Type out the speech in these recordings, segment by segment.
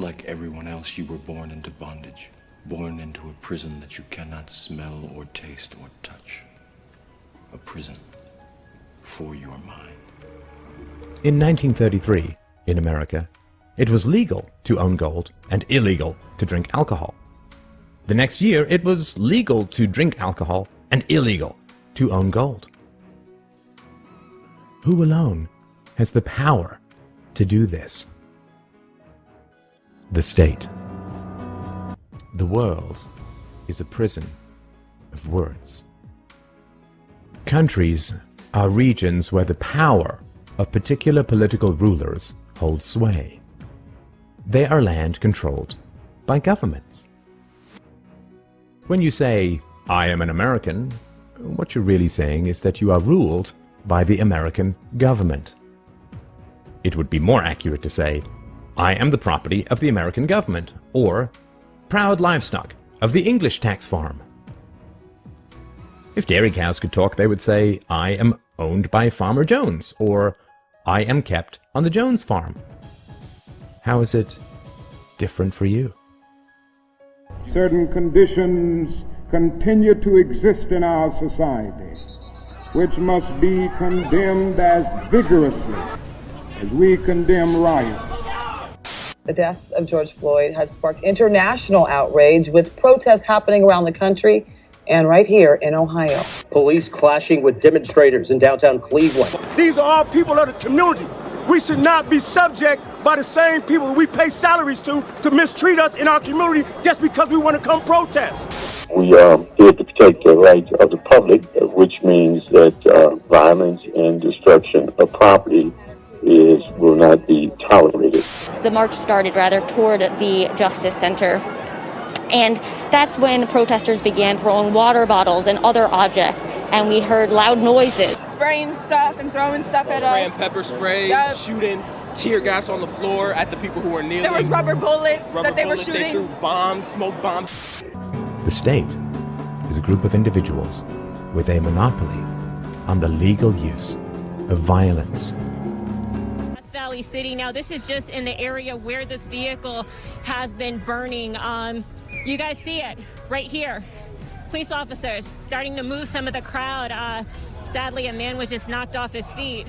like everyone else, you were born into bondage, born into a prison that you cannot smell or taste or touch. A prison for your mind. In 1933, in America, it was legal to own gold and illegal to drink alcohol. The next year, it was legal to drink alcohol and illegal to own gold. Who alone has the power to do this? The state. The world is a prison of words. Countries are regions where the power of particular political rulers holds sway. They are land controlled by governments. When you say, I am an American, what you're really saying is that you are ruled by the American government. It would be more accurate to say, I am the property of the American government, or proud livestock of the English tax farm. If dairy cows could talk, they would say, I am owned by Farmer Jones, or I am kept on the Jones farm. How is it different for you? Certain conditions continue to exist in our society, which must be condemned as vigorously as we condemn riots. The death of George Floyd has sparked international outrage with protests happening around the country and right here in Ohio. Police clashing with demonstrators in downtown Cleveland. These are all people of the community. We should not be subject by the same people we pay salaries to to mistreat us in our community just because we want to come protest. We are here to protect the rights of the public, which means that uh, violence and destruction of property is will not be tolerated. The march started rather toward the Justice Center. And that's when protesters began throwing water bottles and other objects, and we heard loud noises. Spraying stuff and throwing stuff at us. Spraying pepper spray, yep. shooting tear gas on the floor at the people who were kneeling. There was rubber bullets rubber that they bullets, were shooting. They threw bombs, smoke bombs. The state is a group of individuals with a monopoly on the legal use of violence Valley City. Now, this is just in the area where this vehicle has been burning. Um, you guys see it right here. Police officers starting to move some of the crowd. Uh, sadly, a man was just knocked off his feet.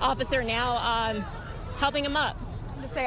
Officer now um, helping him up. To say,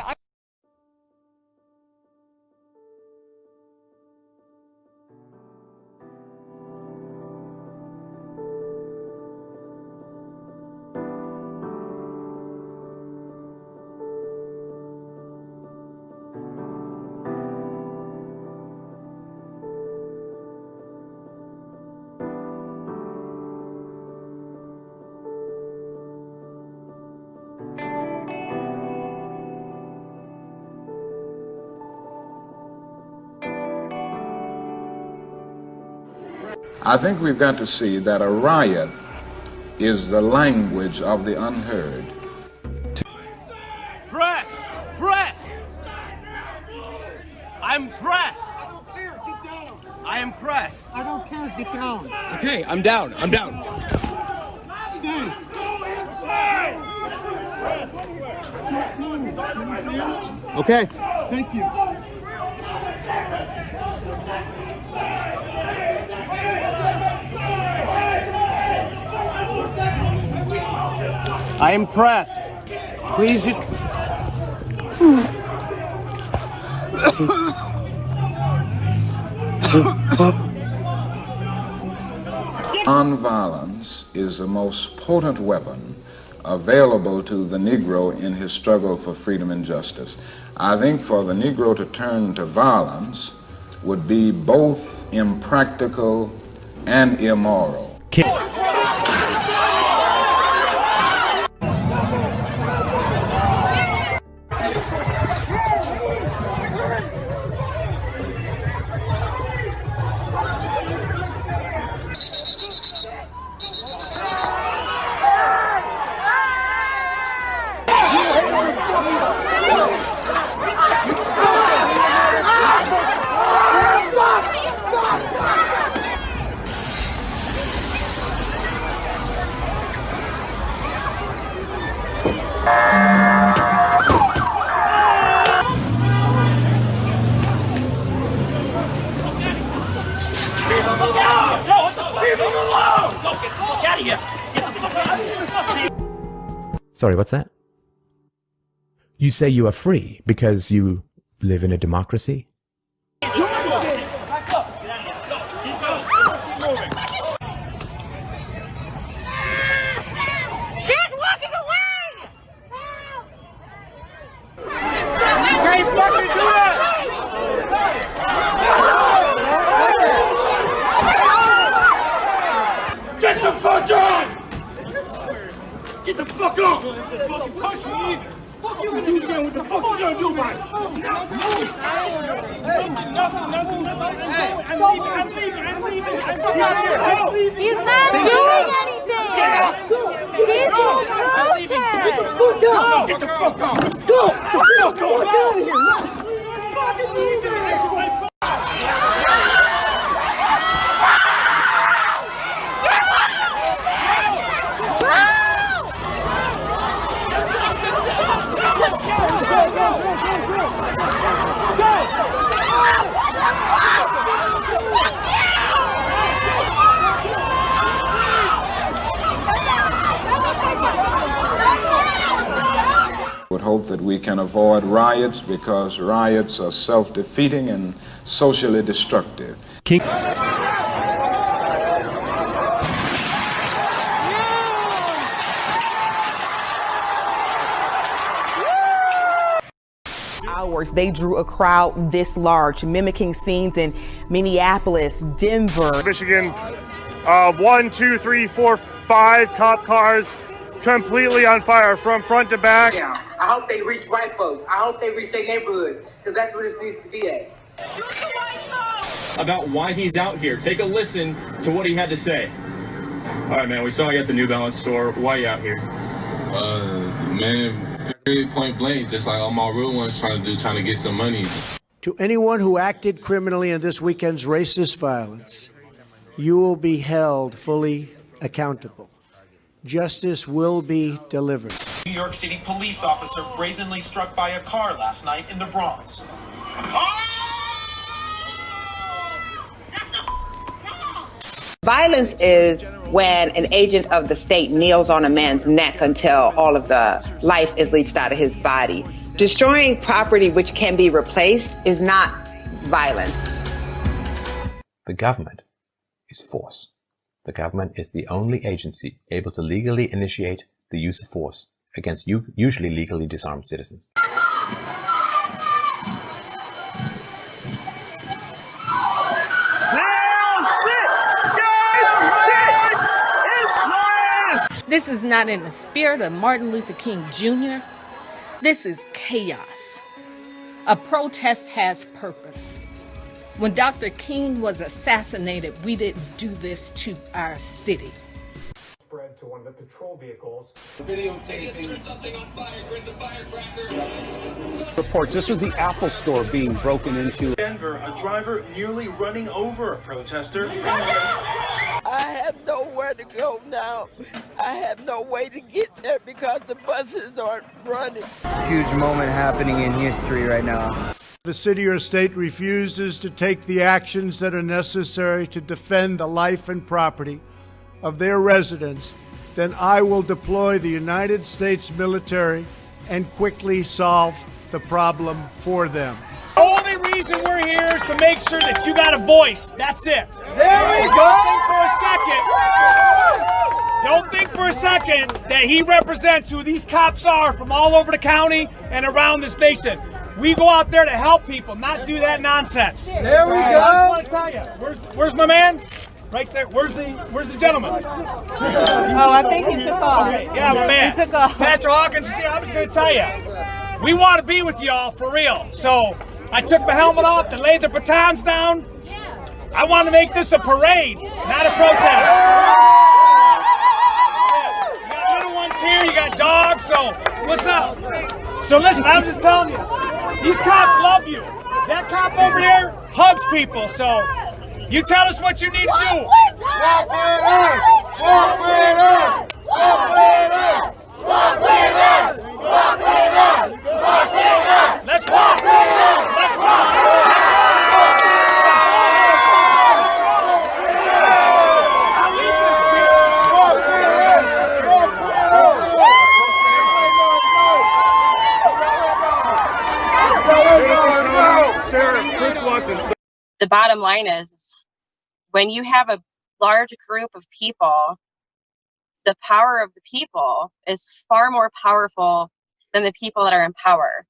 I I think we've got to see that a riot is the language of the unheard. Press! Press! I'm press! I don't care, get down! I am press. I don't care. Get down. Okay, I'm down. I'm down. Okay. Thank you. I am press. Please. Nonviolence is the most potent weapon available to the Negro in his struggle for freedom and justice. I think for the Negro to turn to violence would be both impractical and immoral. Sorry, what's that? You say you are free because you live in a democracy? She's walking away! You can't fucking do that! Get the fuck on! Get the fuck on! Touch me either. Fuck you gonna do again? What the fuck you gonna do about it? Nothing, nothing, nothing, nothing. Hey, I'm leaving, I'm leaving, I'm leaving. I'm leaving. I'm leaving. He's not doing anything! He's in protest! Get the fuck! Go! Get the fuck on! Get out of here! Fucking leave it! would hope that we can avoid riots because riots are self-defeating and socially destructive. King hours they drew a crowd this large, mimicking scenes in Minneapolis, Denver. Michigan, uh, one, two, three, four, five cop cars completely on fire from front to back. Yeah, I hope they reach white folks. I hope they reach their neighborhood, because that's where this needs to be at. about why he's out here. Take a listen to what he had to say. All right, man. We saw you at the New Balance store. Why you out here? Uh, man, period, point blank, just like all my real ones trying to do, trying to get some money. To anyone who acted criminally in this weekend's racist violence, you will be held fully accountable. Justice will be delivered. New York City police officer brazenly struck by a car last night in the Bronx. Violence is when an agent of the state kneels on a man's neck until all of the life is leached out of his body. Destroying property which can be replaced is not violence. The government is force. The government is the only agency able to legally initiate the use of force against usually legally disarmed citizens. This is not in the spirit of Martin Luther King Jr. This is chaos. A protest has purpose. When Dr. King was assassinated, we didn't do this to our city. Spread to one of the patrol vehicles. Videotaping. something on fire. There's a firecracker. Reports this was the Apple store being broken into. Denver, a driver nearly running over a protester. I have nowhere to go now. I have no way to get there because the buses aren't running. Huge moment happening in history right now. The city or state refuses to take the actions that are necessary to defend the life and property of their residents, then I will deploy the United States military and quickly solve the problem for them. The only reason we're here is to make sure that you got a voice. That's it. There we Don't think for a second. Don't think for a second that he represents who these cops are from all over the county and around this nation. We go out there to help people, not do that nonsense. There we I go. just want to tell you, where's where's my man? Right there. Where's the Where's the gentleman? Oh, I think he took off. Okay, yeah, my man. He took off. Pastor Hawkins, see, I was going to tell you, we want to be with y'all for real. So I took my helmet off and laid the batons down. I want to make this a parade, not a protest. Ones here, you got dogs, so what's up? So listen, I'm just telling you, these cops love you. That cop over there hugs people, so you tell us what you need to do. Walk with us! Walk with us! Walk with us! Walk with us! Walk with us! Walk with us! Let's walk! Let's walk! Sheriff Chris Swanson. The bottom line is when you have a large group of people, the power of the people is far more powerful than the people that are in power.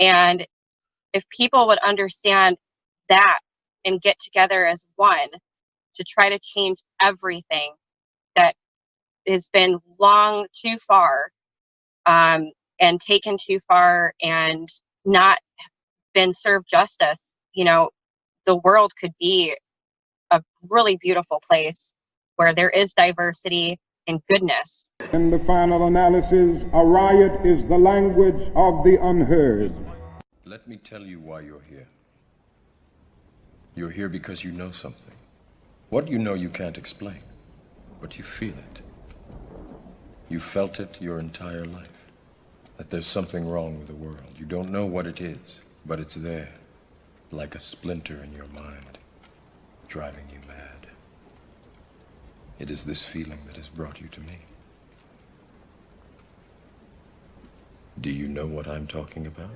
And if people would understand that and get together as one to try to change everything that has been long too far um, and taken too far and not been served justice, you know, the world could be a really beautiful place where there is diversity and goodness. In the final analysis, a riot is the language of the unheard. Let me tell you why you're here. You're here because you know something. What you know you can't explain, but you feel it. You felt it your entire life. That there's something wrong with the world. You don't know what it is, but it's there, like a splinter in your mind, driving you mad. It is this feeling that has brought you to me. Do you know what I'm talking about?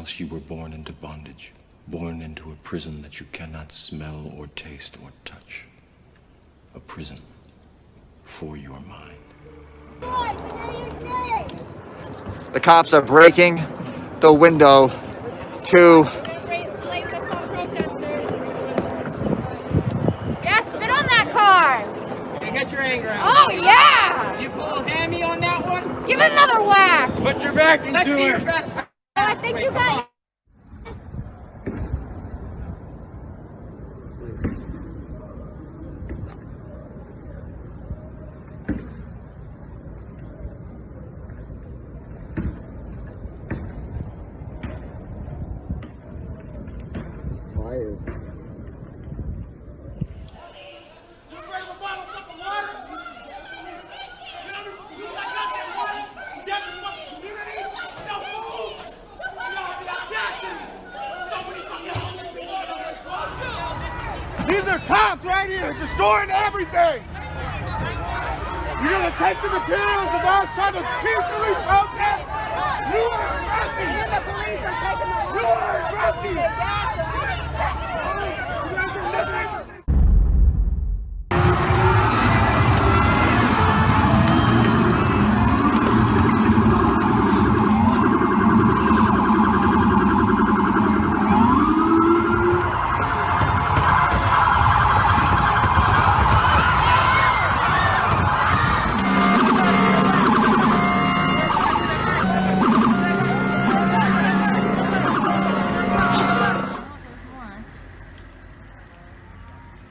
Else, you were born into bondage, born into a prison that you cannot smell or taste or touch. A prison for your mind. The cops are breaking the window to Yeah, spit on that car. Hey, get your anger out. Oh, yeah. You pull a hammy on that one? Give it another whack. Put your back into it. I think you got These are cops right here destroying everything. You're gonna take the materials of us trying to peacefully protest? You are aggressive. The police are taking the You are aggressive.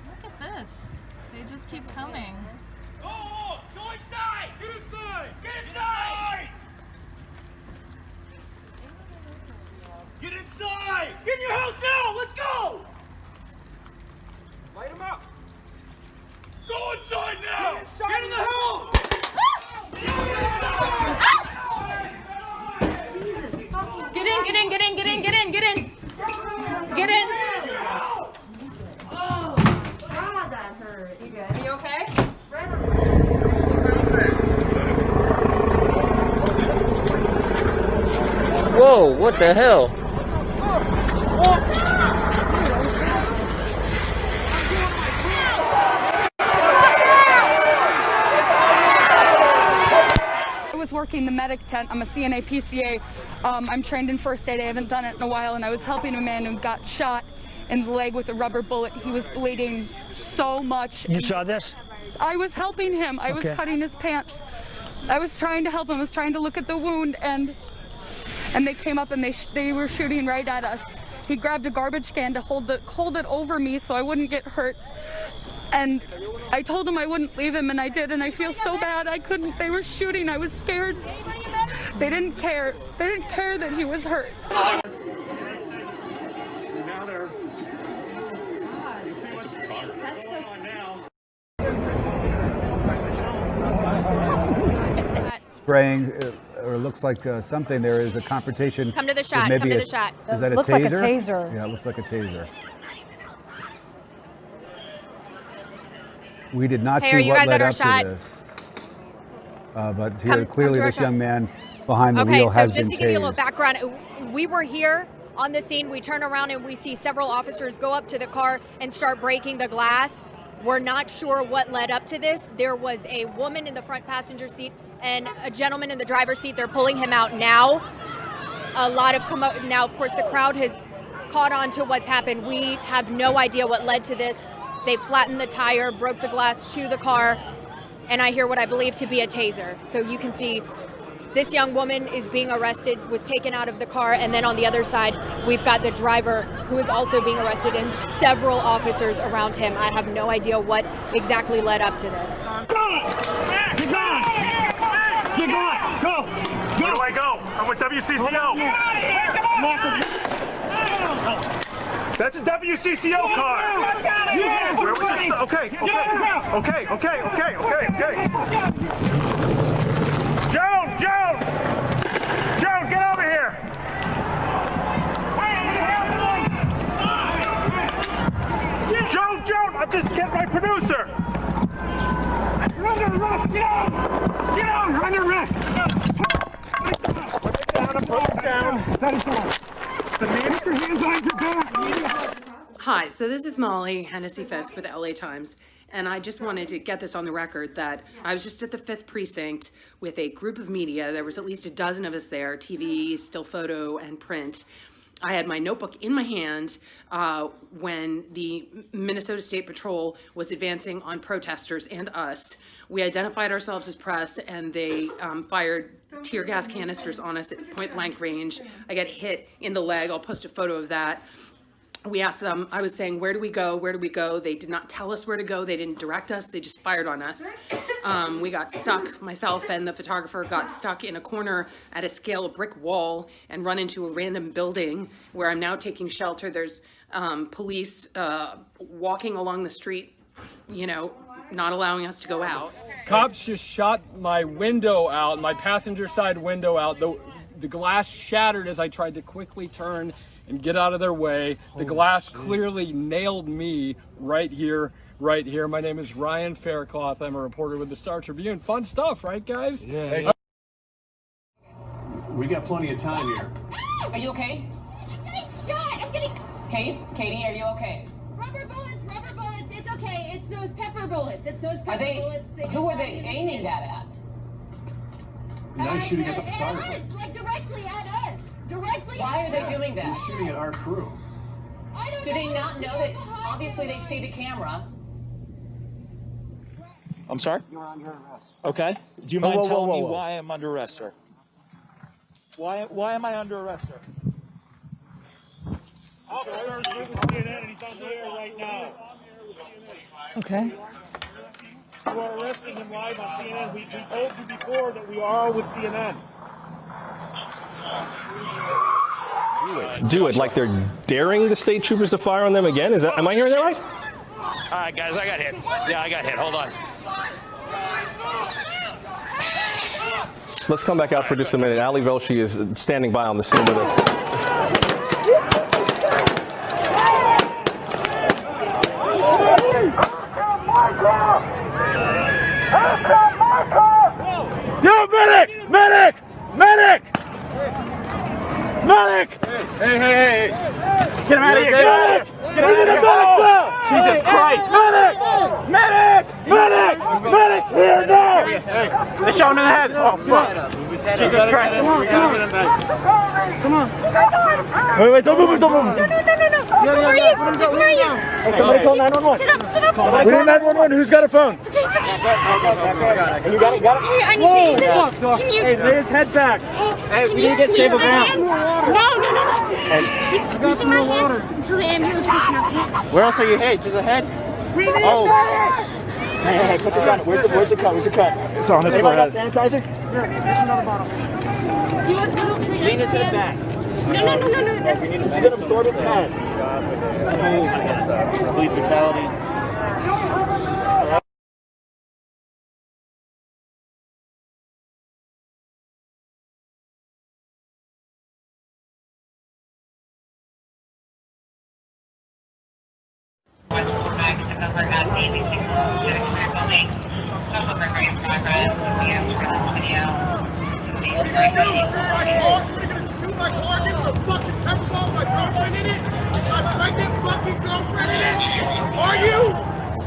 Look at this. They just keep coming. Go inside! Get inside! Get inside! Get inside! Get in your house now! Let's go! Light him up! Go inside now! Get, in the house! Get in, get in, get in, get in, get in, get in. Get in. Oh, God, that hurt. You good? Are you okay? Whoa, what the hell? I was working the medic tent. I'm a CNA PCA. Um, I'm trained in first aid. I haven't done it in a while, and I was helping a man who got shot in the leg with a rubber bullet. He was bleeding so much. You saw this? I was helping him. I was cutting his pants. I was trying to help him. I was trying to look at the wound, and and they came up and they they were shooting right at us. He grabbed a garbage can to hold the hold it over me so I wouldn't get hurt. And I told him I wouldn't leave him, and I did. And I feel so bad. I couldn't. They were shooting. I was scared. They didn't care. They didn't care that he was hurt. Spraying uh, or looks like uh, something. There is a confrontation. Come to the with shot. maybe Come to a- the shot. Is that a Looks taser? like a taser. Yeah, it looks like a taser. We did not Hey, see what led up shot? to this. Uh, but here, come clearly, to our this shot. young man behind the okay, wheel so has just been to give you a little background, we were here on the scene. We turn around and we see several officers go up to the car and start breaking the glass. We're not sure what led up to this. There was a woman in the front passenger seat and a gentleman in the driver's seat. They're pulling him out now. A lot of commo- now, of course, the crowd has caught on to what's happened. We have no idea what led to this. They flattened the tire, broke the glass to the car, and I hear what I believe to be a taser. So you can see this young woman is being arrested, was taken out of the car, and then on the other side, we've got the driver who is also being arrested and several officers around him. I have no idea what exactly led up to this. Get gone! Get gone! Go! Where do I go? I'm with WCCO. That's a WCCO car. Where we just, okay, okay, okay, okay, okay, okay, okay. Joan, Joan, Joan, get over here. Joan, Joan, I'm just getting my producer. Under arrest! Get out! Get out! You're under arrest! That is down. The man with your hands on your back! Hi, so this is Molly Hennessy Fisk with the LA Times, and I just wanted to get this on the record that I was just at the fifth precinct with a group of media. There was at least a dozen of us there, TV, still photo, and print. I had my notebook in my hand uh, when the Minnesota State Patrol was advancing on protesters and us. We identified ourselves as press, and they um, fired tear gas canisters on us at point blank range. I got hit in the leg. I'll post a photo of that we asked them, I was saying, where do we go? Where do we go? They did not tell us where to go. They didn't direct us. They just fired on us. Um, we got stuck, myself and the photographer got stuck in a corner at a scale brick wall and run into a random building where I'm now taking shelter. There's um, police uh, walking along the street, you know, not allowing us to go out. Cops just shot my window out, my passenger side window out. The, the glass shattered as I tried to quickly turn and get out of their way. The glass clearly nailed me right here, right here. My name is Ryan Faircloth. I'm a reporter with the Star Tribune. Fun stuff, right, guys? Yeah. We got plenty of time here. Are you okay? I'm getting Shot! I'm getting Kate? Katie, are you okay? rubber bullets, rubber bullets. It's okay. It's those pepper bullets. It's those pepper Are they, bullets. who just are they me in the aiming head. that at? Nice shooting uh, at the At photographer. us, like directly at us. Directly Why at are they us. doing that? He's shooting at our crew. I don't Do they not know that obviously they see the camera? I'm sorry? You're under arrest. Okay. Do you mind whoa, telling whoa, me whoa. why I'm under arrest, sir? Why, why am I under arrest, sir? Officers with CNN and he's on the air right now. Okay. You are arresting him live on CNN. We, we told you before that we are with CNN. Do it Do it. like they're daring the state troopers to fire on them again. Is that? Am I hearing that right? All right, guys, I got hit. Yeah, I got hit. Hold on. Let's come back out for just a minute. Ali Velshi is standing by on the scene with us. Yo, medic! Medic! Medic! Medic! Hey, hey, hey! Get him out of here! Get him of here! Get out of here! Jesus Christ! Medic! Medic! Medic! Medic! Here now! They shot him in the head! Oh, fuck! Jesus Christ! Come on, come on! Come on! Wait, wait, don't move, don't move! No, no. Where are you? Where are you? Somebody call 911. Sit up, sit up. We need 911. Who's got a phone? It's okay, it's okay. You got it, got it? Hey, I need Whoa. you to Fuck, Can you? Hey, lay his head back. Hey, we need to get stable ground. No, no, no, no. Just keep squeezing my hand until the ambulance gets here, okay? Where else are you headed? To the head? Oh. Hey, hey, hey, put this on. Where's the, where's the cut? Where's the cut? It's on his Anybody forehead. got sanitizer? Here, here's another bottle. Do you want a little treat? Lean into the back. No, no, no, no, no. That's We need to sort of head. Police brutality.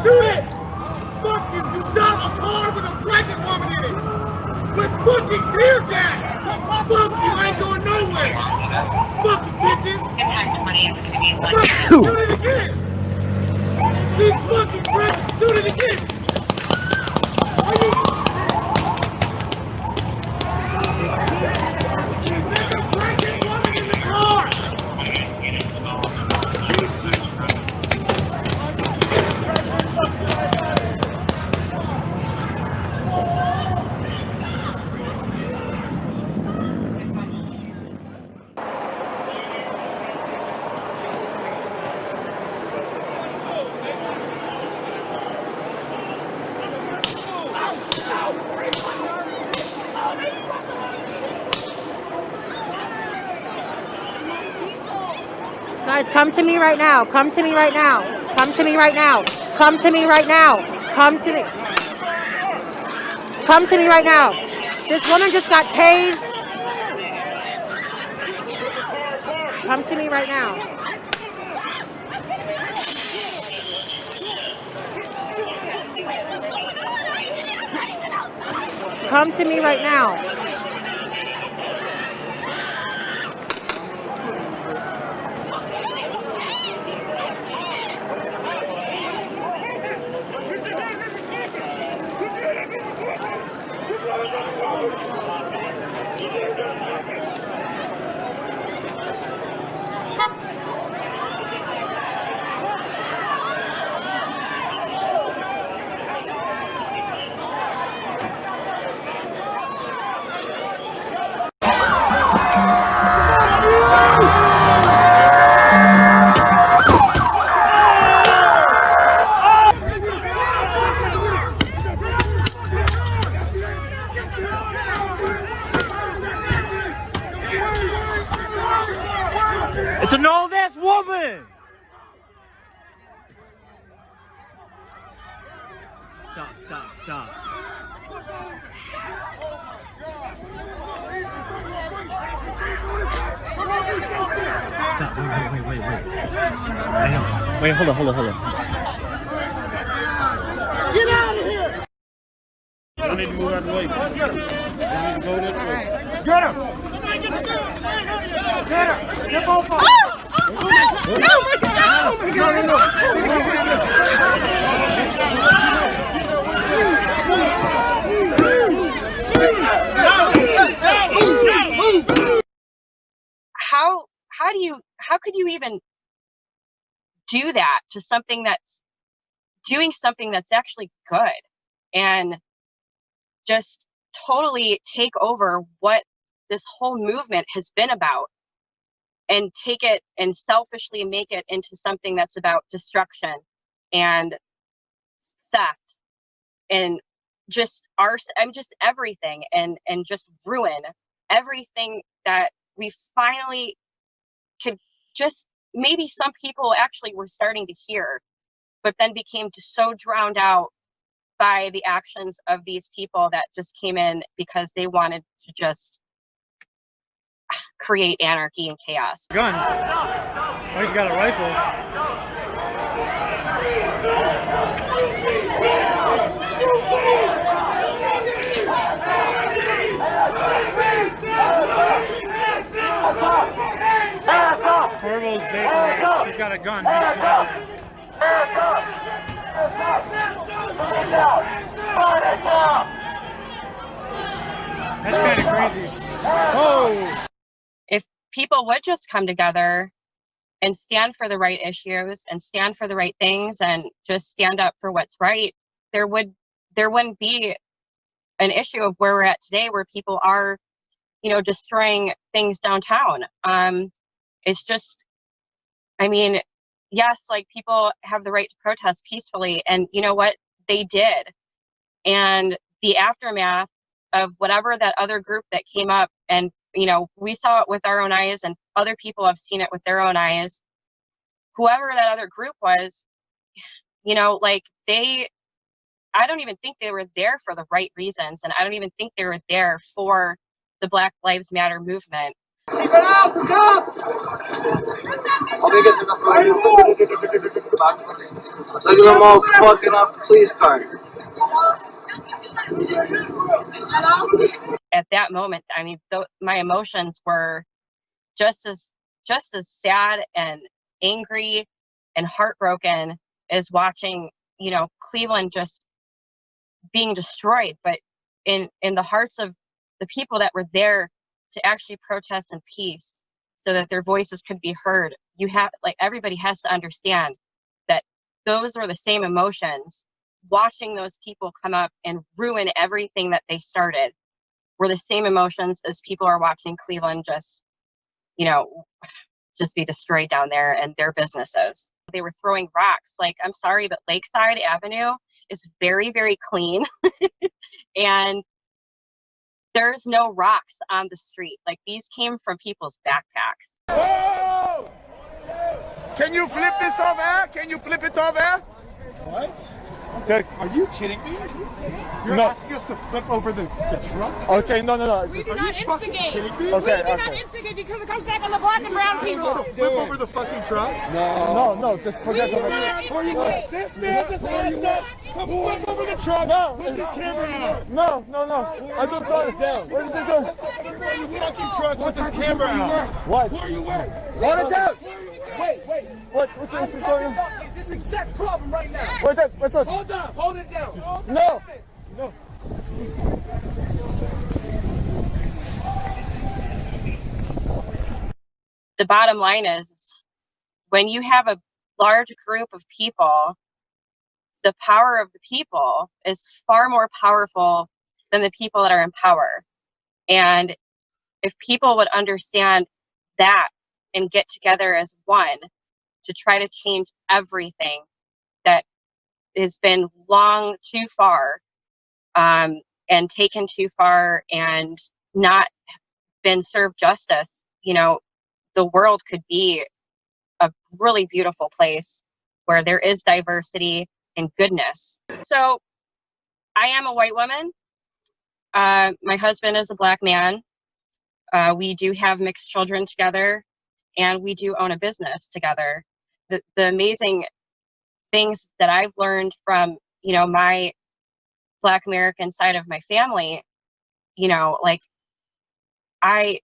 Shoot it! Fuck you! Shot a car with a pregnant woman in it! With fucking tear gas! Fuck you! Ain't going nowhere! Fucking bitches! Fuck, Shoot it again! She's fucking pregnant! Shoot it again! Me right now. Come to me right now. Come to me right now. Come to me right now. Come to me. Come to me right now. This woman just got tased. Come to me right now. Come to me right now. Something that's doing something that's actually good and just totally take over what this whole movement has been about and take it and selfishly make it into something that's about destruction and theft and just arse i'm just everything and and just ruin everything that we finally could just maybe some people actually were starting to hear but then became so drowned out by the actions of these people that just came in because they wanted to just create anarchy and chaos. Gun. Oh, he's got a rifle. Corvo's baking. He's got a gun. He's smiling. That's kind of crazy. Oh! If people would just come together and stand for the right issues and stand for the right things and just stand up for what's right, there would there wouldn't be an issue of where we're at today where people are, you know, destroying things downtown. Um it's just I mean, yes, like people have the right to protest peacefully and you know what? They did. And the aftermath of whatever that other group that came up and you know we saw it with our own eyes and other people have seen it with their own eyes whoever that other group was you know like they i don't even think they were there for the right reasons and i don't even think they were there for the black lives matter movement Out, the cops! Look at them all fucking up the police car. at that moment i mean th- my emotions were just as just as sad and angry and heartbroken as watching you know cleveland just being destroyed but in in the hearts of the people that were there to actually protest in peace so that their voices could be heard. You have like everybody has to understand that those are the same emotions. Watching those people come up and ruin everything that they started were the same emotions as people are watching cleveland just you know just be destroyed down there and their businesses. They were throwing rocks like i'm sorry but lakeside avenue is very very clean. And there's no rocks on the street like these came from people's backpacks Whoa! Can you flip this over? Can you flip it over? What? The- Are you kidding me? You're No. asking us to flip over the, the truck? Okay, no, no, no. We Just- do Are not instigate. kidding me? We Okay, not instigate because it comes back on the black and brown people. gonna flip over the fucking truck? No, no, no, just forget We do about not it. instigate. This man just asked us to flip over the truck No. with his camera out. No, no, no. I don't try to tell. What is it doing? Flip over fucking truck with his camera out. What? Who are you with? What is that? Wait, wait. What? What? What's going on? This exact problem right now. What's that? What's that? Hold on, hold it down. No. No. the bottom line is when you have a large group of people the power of the people is far more powerful than the people that are in power. And if people would understand that and get together as one to try to change everything that has been long too far um, and taken too far and not been served justice you know the world could be a really beautiful place where there is diversity and goodness. So, I am a white woman. Uh, my husband is a black man. Uh, we do have mixed children together, and we do own a business together. The the amazing things that I've learned from you know my Black American side of my family, you know, like I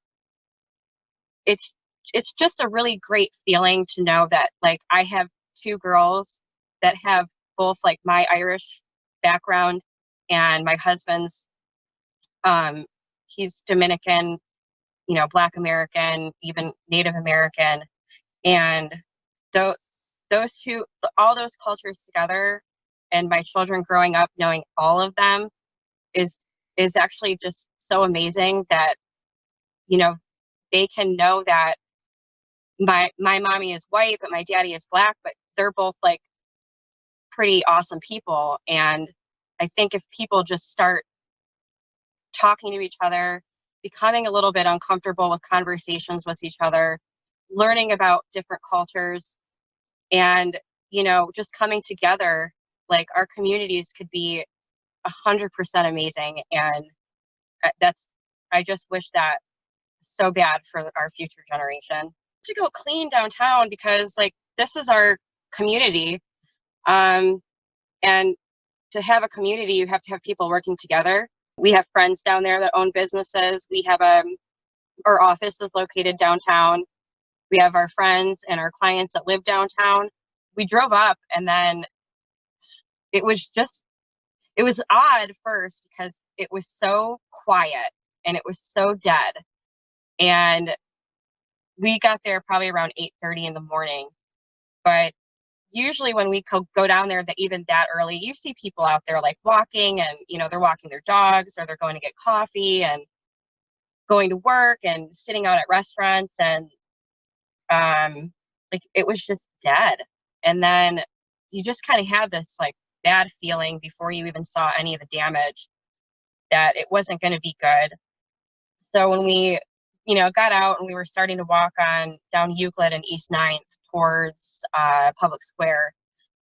it's it's just a really great feeling to know that like I have two girls that have both like my Irish background and my husband's um he's Dominican, you know, black American, even Native American and those those two all those cultures together and my children growing up knowing all of them is is actually just so amazing that you know they can know that my my mommy is white but my daddy is black but they're both like pretty awesome people and i think if people just start talking to each other becoming a little bit uncomfortable with conversations with each other learning about different cultures and you know just coming together like our communities could be a hundred percent amazing and that's i just wish that so bad for our future generation. To go clean downtown because like this is our community um and to have a community you have to have people working together. We have friends down there that own businesses. We have a our office is located downtown. We have our friends and our clients that live downtown. We drove up and then it was just it was odd first because it was so quiet and it was so dead. And we got there probably around 8.30 in the morning but usually when we go down there that even that early you see people out there like walking and you know they're walking their dogs or they're going to get coffee and going to work and sitting out at restaurants and um like it was just dead. And then you just kind of had this like bad feeling before you even saw any of the damage that it wasn't going to be good. So when we you know got out and we were starting to walk on down euclid and east ninth towards uh, public square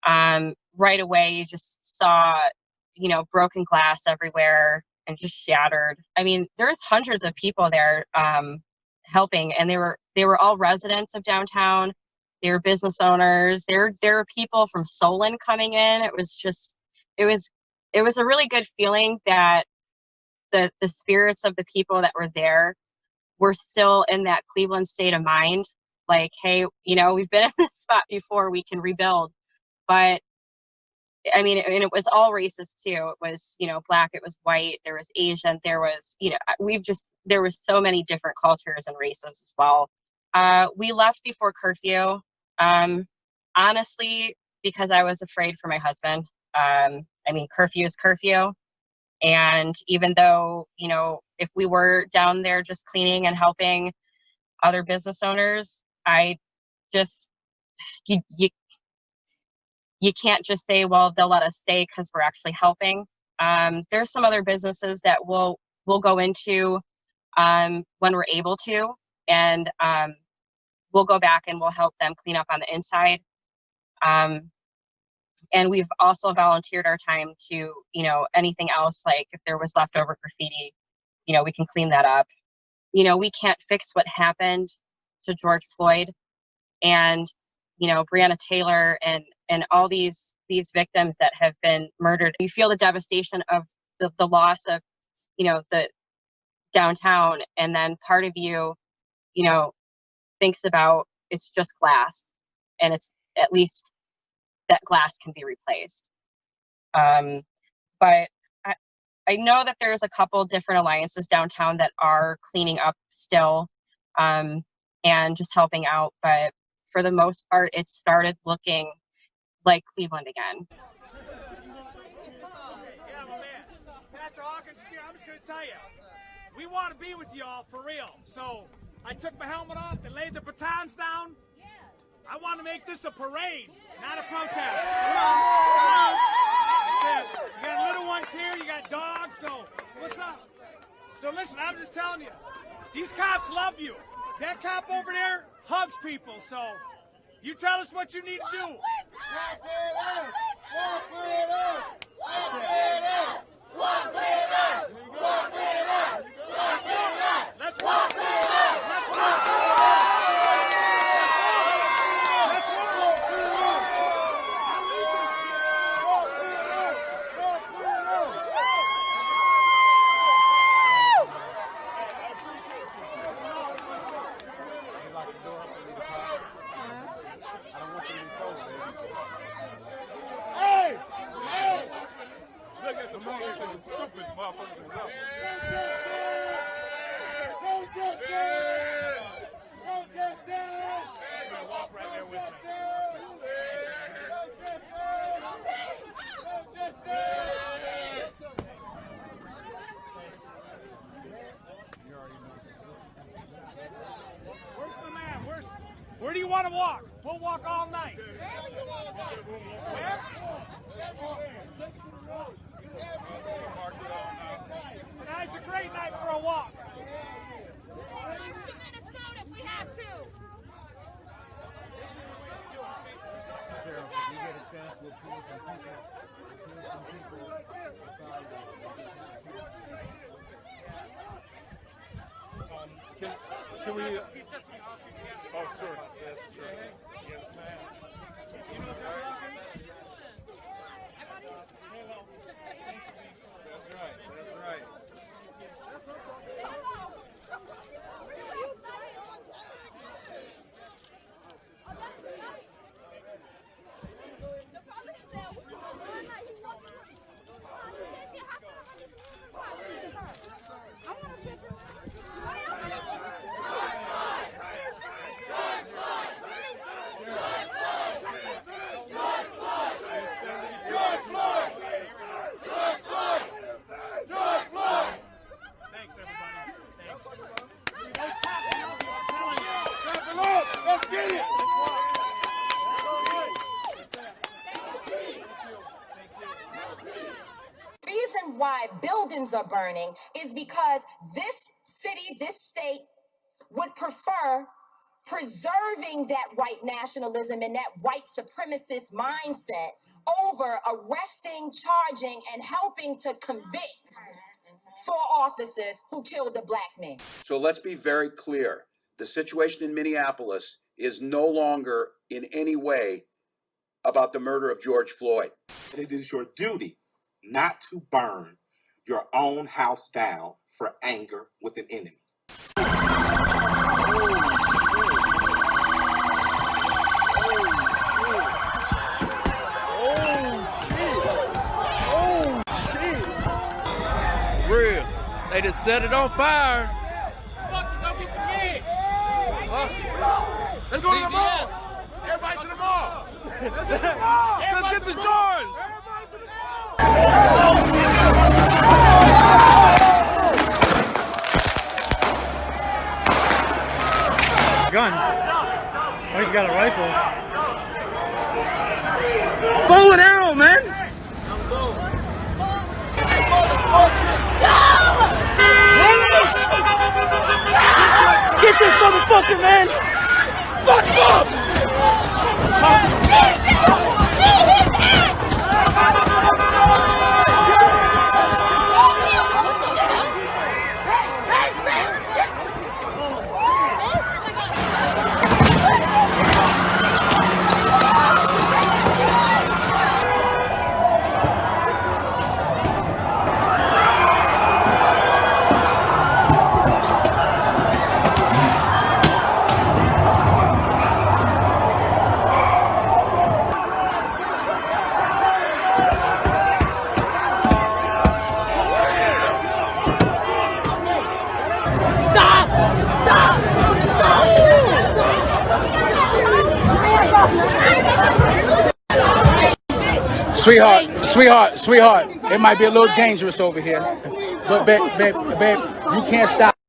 um, right away you just saw, you know, broken glass everywhere and just shattered. I mean, there's hundreds of people there um, helping, and they were they were all residents of downtown. They were business owners. There there were people from Solon coming in. It was just it was it was a really good feeling that the the spirits of the people that were there were still in that Cleveland state of mind. Like, hey, you know, we've been in this spot before. We can rebuild, but I mean, and it was all racist too. It was, you know, black, it was white, there was Asian, there was, you know, we've just, there was so many different cultures and races as well. Uh, we left before curfew, um, honestly, because I was afraid for my husband. Um, I mean, curfew is curfew. And even though, you know, if we were down there just cleaning and helping other business owners, I just, you, you you can't just say, well, they'll let us stay because we're actually helping. Um, there's some other businesses that we'll we'll go into um, when we're able to, and um, we'll go back and we'll help them clean up on the inside. Um, and we've also volunteered our time to, you know, anything else like if there was leftover graffiti, you know, we can clean that up. You know, we can't fix what happened to George Floyd, and you know, Breonna Taylor and and all these these victims that have been murdered. You feel the devastation of the, the loss of, you know, the downtown, and then part of you, you know, thinks about it's just glass, and it's at least that glass can be replaced. Um, but I, I know that there's a couple different alliances downtown that are cleaning up still um, and just helping out, but for the most part, it started looking like Cleveland again. Pastor Hawkins here. I'm just going to tell you, we want to be with y'all for real. So I took my helmet off and laid the batons down. I want to make this a parade, not a protest. Come on, come on. That's it. You got little ones here, you got dogs, so what's up? So listen, I'm just telling you, these cops love you. That cop over there hugs people, so you tell us what you need to do. Walk with us! Walk with us! Walk with us! Walk with us! Walk with us! Walk with us! Let's walk with us! Let's walk with us! Hey! Hey! Look at the motherfucking stupid motherfuckers. No justice! No justice! walk right there with me. No justice! No justice! Where's the man? Where's, where do you want to walk? We'll walk all night. Tonight's a great night for a walk. Can, can we? Oh, sure. Yes, sure. Yes, ma'am. That's right. That's right. Thanks, everybody. Thanks. Clap it up! Let's get it! reason why buildings are burning is because this city, this state would prefer preserving that white nationalism and that white supremacist mindset over arresting, charging, and helping to convict four officers who killed a black man. So let's be very clear. The situation in Minneapolis is no longer in any way about the murder of George Floyd. It is your duty not to burn your own house down for anger with an enemy. Oh shit! Oh shit! Real. They just set it on fire. Let's go to the mall. Everybody to the mall. Let's get the mall. Let's get the Jordans. Gun. Oh, he's got a rifle. Bow and arrow, man. Get this motherfucker, man. Fuck him up. Sweetheart, sweetheart, sweetheart, it might be a little dangerous over here. But babe, babe, babe, you can't stop.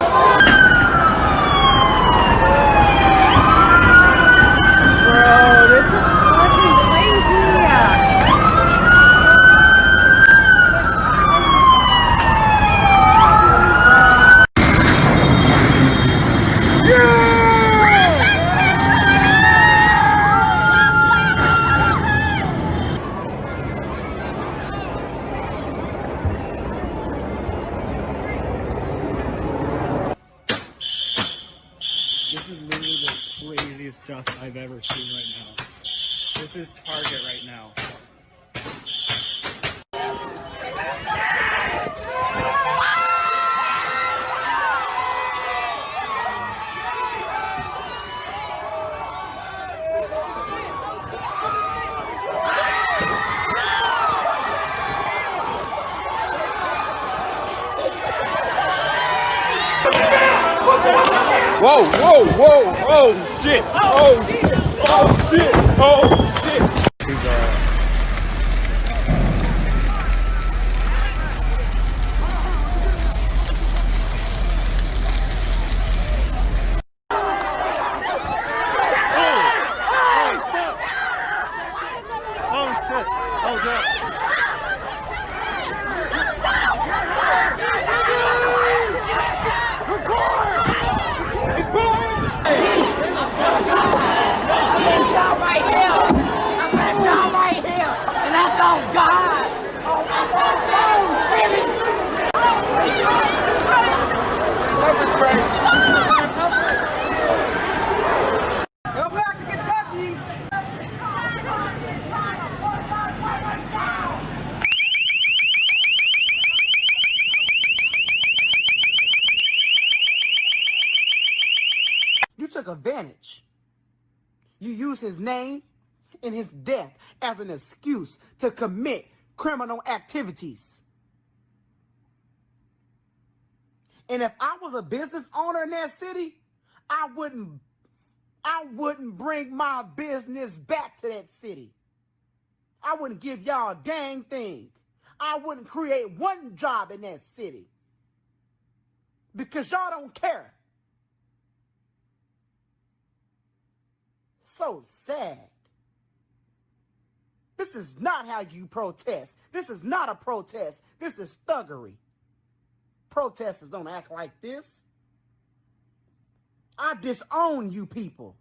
Advantage. You use his name and his death as an excuse to commit criminal activities. And if I was a business owner in that city, I wouldn't I wouldn't bring my business back to that city. I wouldn't give y'all a dang thing. I wouldn't create one job in that city. Because y'all don't care. So sad. This is not how you protest. This is not a protest. This is thuggery. Protesters don't act like this. I disown you people.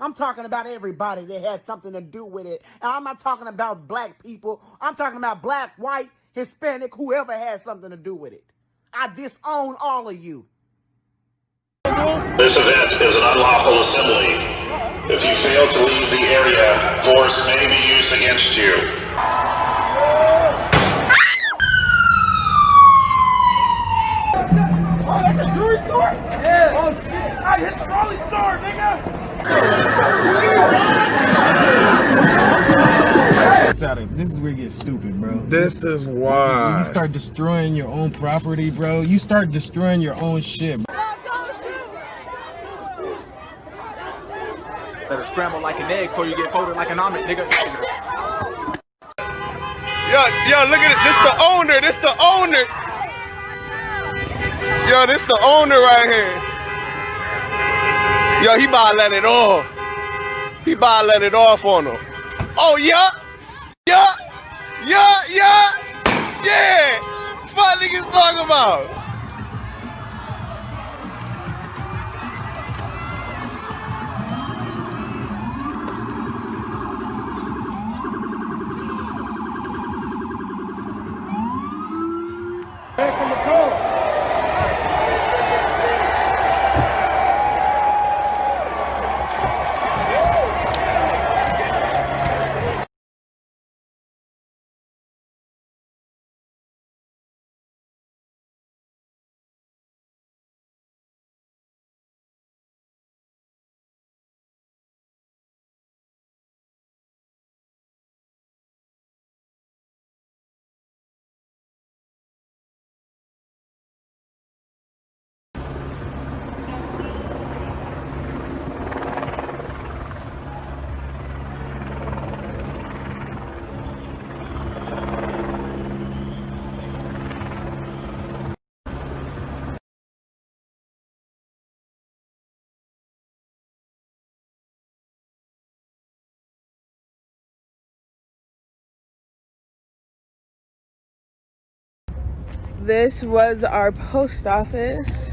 I'm talking about everybody that has something to do with it. And I'm not talking about black people. I'm talking about black, white, Hispanic, whoever has something to do with it. I disown all of you. This event is an unlawful assembly. If you fail to leave the area, force may be used against you. Oh, that's a jewelry store? Yeah. Oh, shit. I hit the trolley store, nigga. It's out of, this is where it gets stupid, bro. This is When why. you start destroying your own property, bro. You start destroying your own shit. Bro. Better scramble like an egg before you get folded like an omelet, nigga. Yo, yo, look at it. This the owner. This the owner. Yo, this the owner right here. Yo, he about to let it off. He about to let it off on him. Oh, yeah. Yeah. Yeah, yeah. Yeah. What niggas talking about? This was our post office.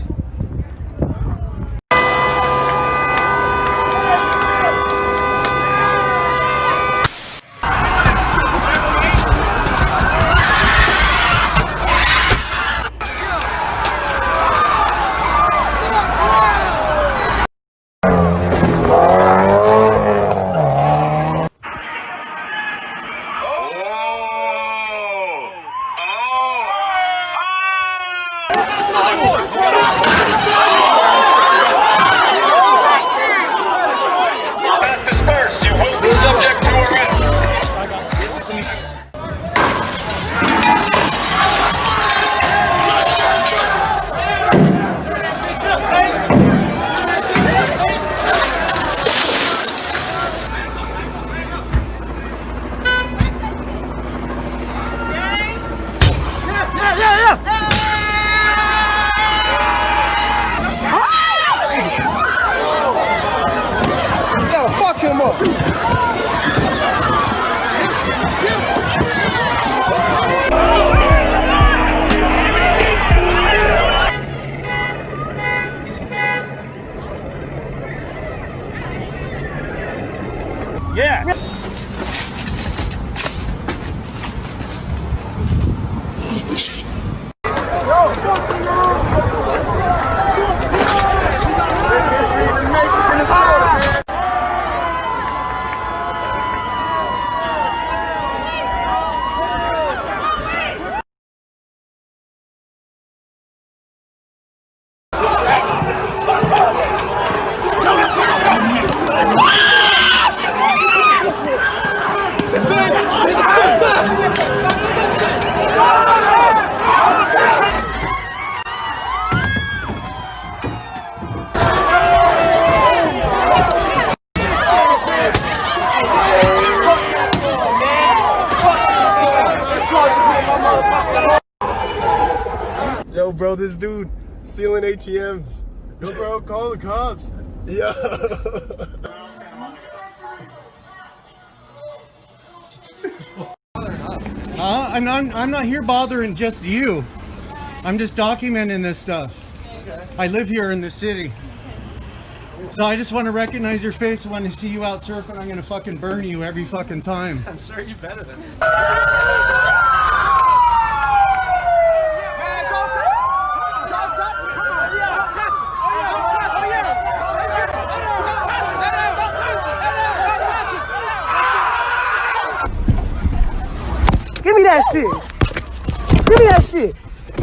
Just you. I'm just documenting this stuff. I live here in the city. So I just want to recognize your face. When I see you out surfing, I'm gonna fucking burn you every fucking time. I'm sure you better than me. Give me that shit. Give me that shit.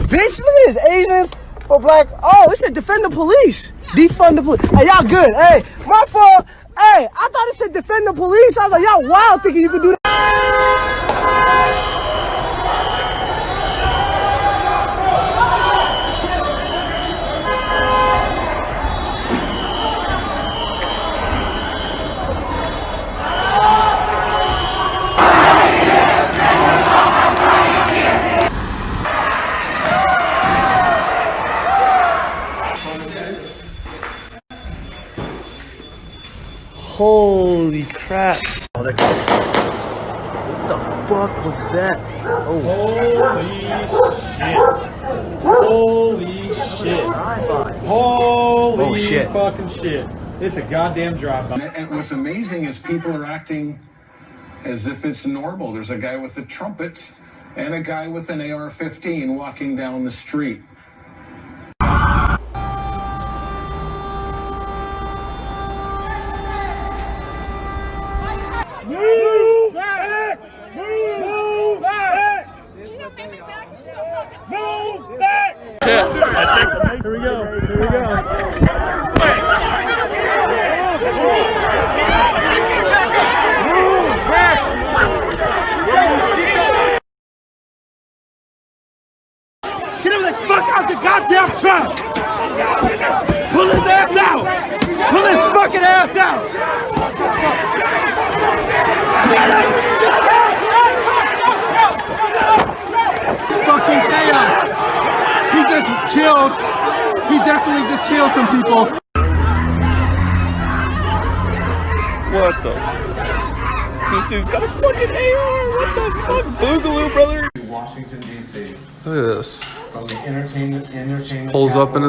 Bitch, look at this. Asians for black. Oh, it said defend the police. Defund the police. Hey, y'all good. Hey, my fault. Hey, I thought it said defend the police. I was like, y'all wild thinking you could do that. Fuck was that? Oh. Holy shit. Holy Oh, shit. fucking shit. It's a goddamn drive-by. And what's amazing is people are acting as if it's normal. There's a guy with a trumpet and a guy with an AR 15 walking down the street.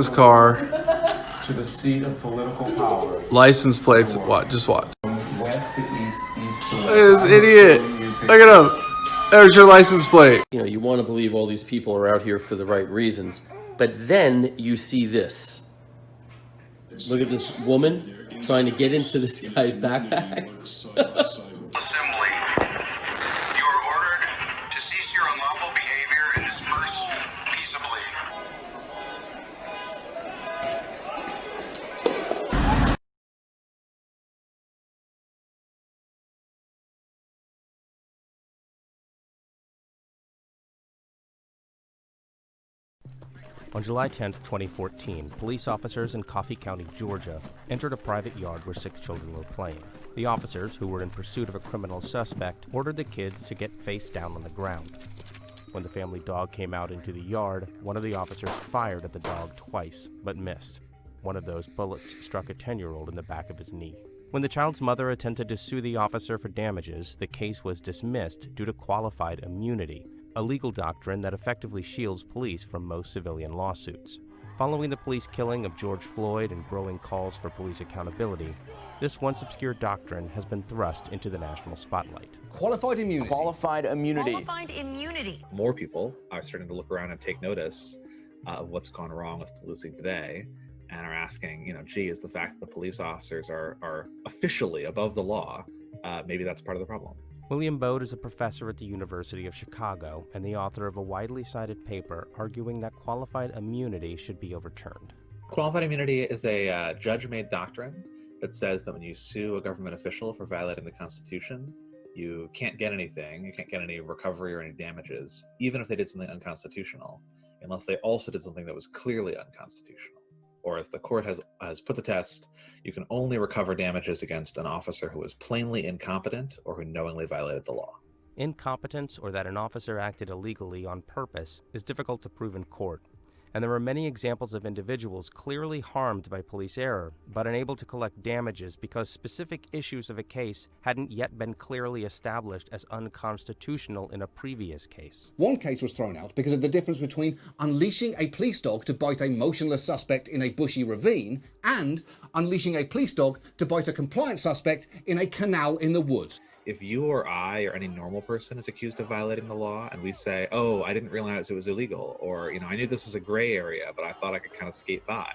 His car. to the seat of political power. License plates. What? Just what? West to east, east to west. This idiot. Look at him. There's your license plate. You know, you want to believe all these people are out here for the right reasons, but then you see this. Look at this woman trying to get into this guy's backpack. On July 10, 2014, police officers in Coffee County, Georgia, entered a private yard where six children were playing. The officers, who were in pursuit of a criminal suspect, ordered the kids to get face down on the ground. When the family dog came out into the yard, one of the officers fired at the dog twice, but missed. One of those bullets struck a 10 year old in the back of his knee. When the child's mother attempted to sue the officer for damages, the case was dismissed due to qualified immunity, a legal doctrine that effectively shields police from most civilian lawsuits. Following the police killing of George Floyd and growing calls for police accountability, this once obscure doctrine has been thrust into the national spotlight. Qualified immunity. Qualified immunity. Qualified immunity. More people are starting to look around and take notice uh, of what's gone wrong with policing today and are asking, you know, gee, is the fact that the police officers are, are officially above the law, uh, maybe that's part of the problem. William Baude is a professor at the University of Chicago and the author of a widely cited paper arguing that qualified immunity should be overturned. Qualified immunity is a uh, judge made doctrine that says that when you sue a government official for violating the Constitution, you can't get anything, you can't get any recovery or any damages, even if they did something unconstitutional, unless they also did something that was clearly unconstitutional. Or as the court has, has put the test, you can only recover damages against an officer who was plainly incompetent or who knowingly violated the law. Incompetence or that an officer acted illegally on purpose is difficult to prove in court, And there are many examples of individuals clearly harmed by police error, but unable to collect damages because specific issues of a case hadn't yet been clearly established as unconstitutional in a previous case. One case was thrown out because of the difference between unleashing a police dog to bite a motionless suspect in a bushy ravine and unleashing a police dog to bite a compliant suspect in a canal in the woods. If you or I or any normal person is accused of violating the law and we say, oh, I didn't realize it was illegal, or, you know, I knew this was a gray area, but I thought I could kind of skate by,